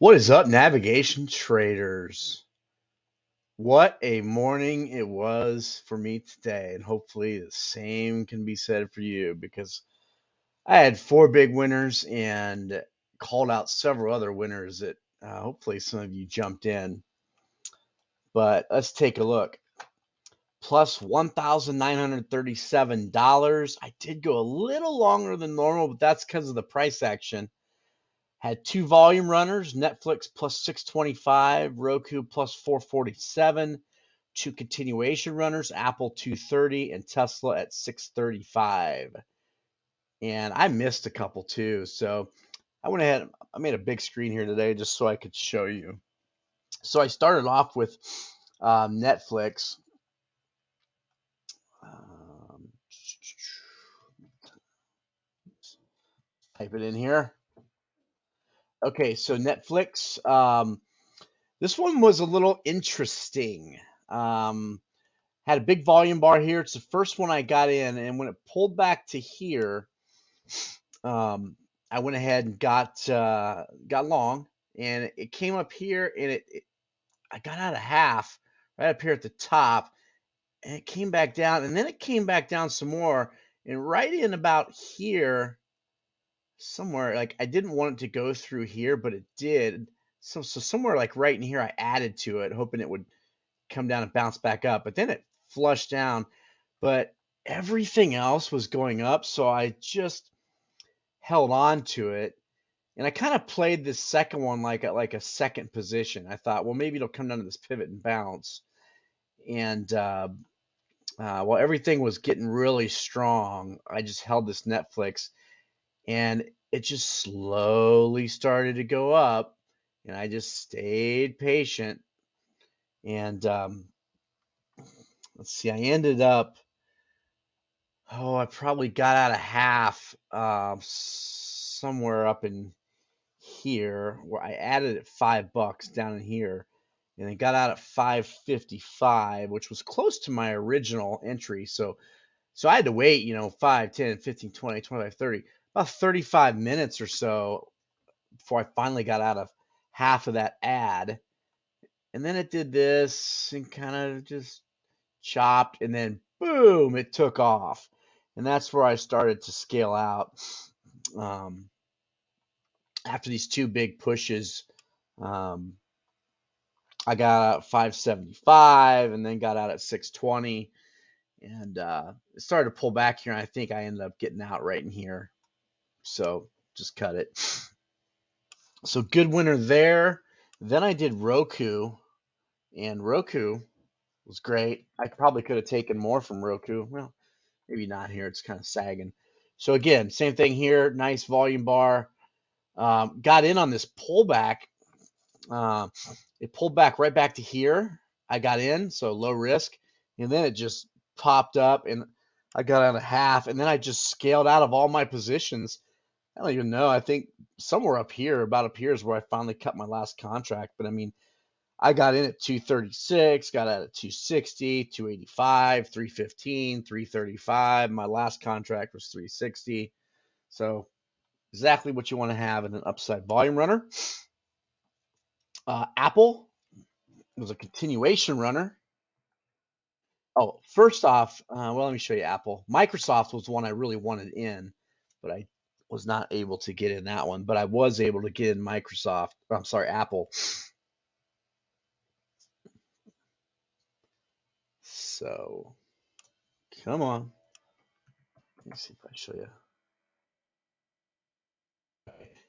What is up, navigation traders? What a morning it was for me today, and hopefully the same can be said for you because I had four big winners and called out several other winners that uh, hopefully some of you jumped in. But let's take a look. Plus $1,937. I did go a little longer than normal, but that's because of the price action. Had two volume runners, Netflix plus 625, Roku plus 447, two continuation runners, Apple 230, and Tesla at 635. And I missed a couple too. So I went ahead, I made a big screen here today just so I could show you. So I started off with um, Netflix. Um, type it in here. Okay, so Netflix. Um, this one was a little interesting. Um, had a big volume bar here. It's the first one I got in, and when it pulled back to here, um, I went ahead and got uh, got long, and it came up here, and it, it I got out of half right up here at the top, and it came back down, and then it came back down some more, and right in about here somewhere like I didn't want it to go through here, but it did. So so somewhere like right in here, I added to it, hoping it would come down and bounce back up. But then it flushed down. But everything else was going up, so I just held on to it. And I kind of played this second one like a, like a second position. I thought, well, maybe it'll come down to this pivot and bounce. And uh, uh, while everything was getting really strong, I just held this Netflix and it just slowly started to go up and i just stayed patient and um, let's see i ended up oh i probably got out of half uh, somewhere up in here where i added it five bucks down in here and it got out at 555 which was close to my original entry so so i had to wait you know 5 10 15 20 25 30 about 35 minutes or so before I finally got out of half of that ad. And then it did this and kind of just chopped, and then boom, it took off. And that's where I started to scale out. Um, after these two big pushes, um, I got out at 575 and then got out at 620 and uh, it started to pull back here. And I think I ended up getting out right in here. So just cut it. So good winner there. Then I did Roku, and Roku was great. I probably could have taken more from Roku. Well, maybe not here. It's kind of sagging. So again, same thing here. Nice volume bar. Um, got in on this pullback. Uh, it pulled back right back to here. I got in, so low risk, and then it just popped up, and I got out of half, and then I just scaled out of all my positions I don't even know. I think somewhere up here, about up here, is where I finally cut my last contract. But I mean, I got in at 236, got out at 260, 285, 315, 335. My last contract was 360. So exactly what you want to have in an upside volume runner. Uh, Apple was a continuation runner. Oh, first off, uh, well, let me show you Apple. Microsoft was one I really wanted in, but I was not able to get in that one, but I was able to get in Microsoft. I'm sorry, Apple. So, come on. Let me see if I show you.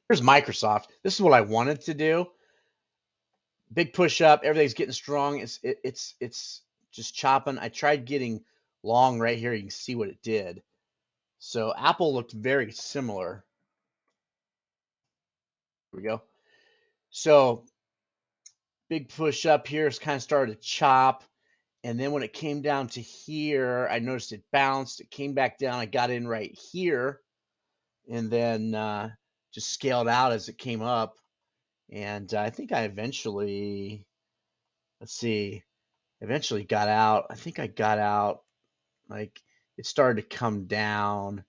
Here's Microsoft. This is what I wanted to do. Big push up. Everything's getting strong. It's it, it's it's just chopping. I tried getting long right here. You can see what it did. So Apple looked very similar. Here we go. So big push up here has kind of started to chop. And then when it came down to here, I noticed it bounced. It came back down. I got in right here and then uh, just scaled out as it came up. And uh, I think I eventually, let's see, eventually got out. I think I got out like it started to come down.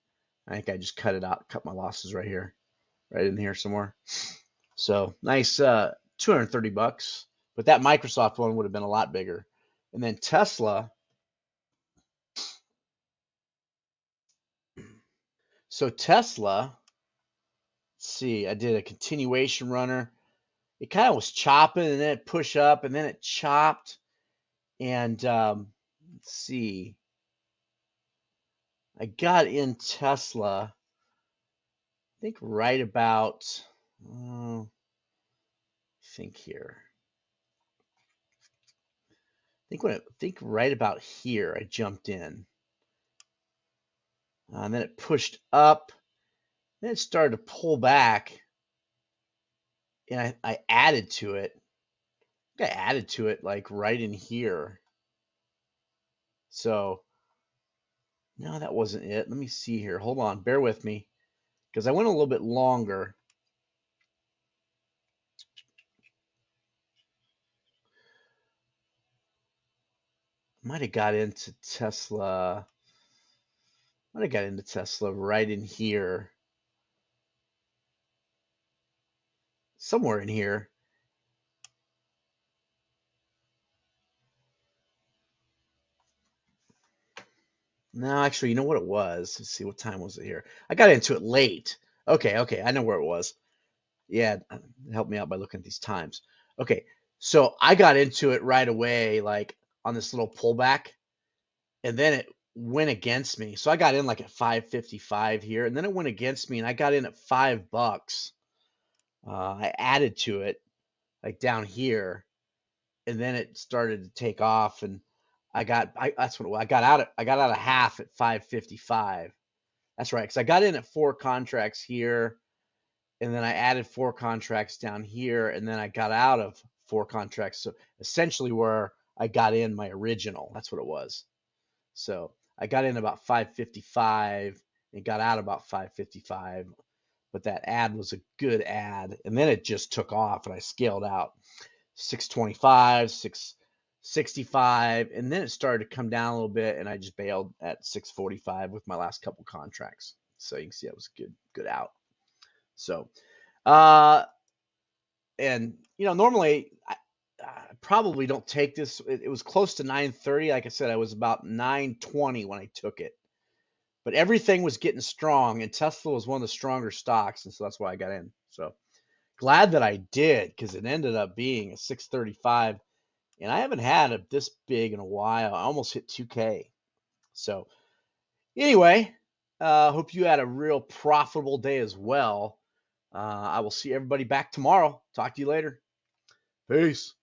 I think I just cut it out, cut my losses right here, right in here somewhere. So nice, uh, 230 bucks. But that Microsoft one would have been a lot bigger. And then Tesla. So Tesla, let's see, I did a continuation runner. It kind of was chopping and then it pushed up and then it chopped. And um, let's see, I got in Tesla, I think right about, uh, think here. I think when I think right about here, I jumped in. Uh, and then it pushed up. Then it started to pull back. And I, I added to it. I, I added to it like right in here. So no, that wasn't it. Let me see here. Hold on. Bear with me. Because I went a little bit longer. Might have got into Tesla. Might have got into Tesla right in here. Somewhere in here. No, actually, you know what it was? Let's see, what time was it here? I got into it late. Okay, okay, I know where it was. Yeah, uh, help me out by looking at these times. Okay, so I got into it right away, like on this little pullback, and then it went against me. So I got in like at 555 here, and then it went against me, and I got in at five bucks. Uh, I added to it like down here, and then it started to take off, and I got I that's what it was. I got out of I got out of half at 555. That's right, because I got in at four contracts here, and then I added four contracts down here, and then I got out of four contracts. So essentially, where I got in my original, that's what it was. So I got in about 555 and got out about 555, but that ad was a good ad, and then it just took off, and I scaled out 625, 665, and then it started to come down a little bit, and I just bailed at 645 with my last couple contracts. So you can see that was good good out. So, uh, and you know, normally I, I probably don't take this. It, it was close to 9:30. Like I said, I was about 9:20 when I took it, but everything was getting strong, and Tesla was one of the stronger stocks, and so that's why I got in. So glad that I did because it ended up being a 635, and I haven't had a this big in a while. I almost hit 2K. So anyway, uh, hope you had a real profitable day as well. Uh, I will see everybody back tomorrow. Talk to you later. Peace.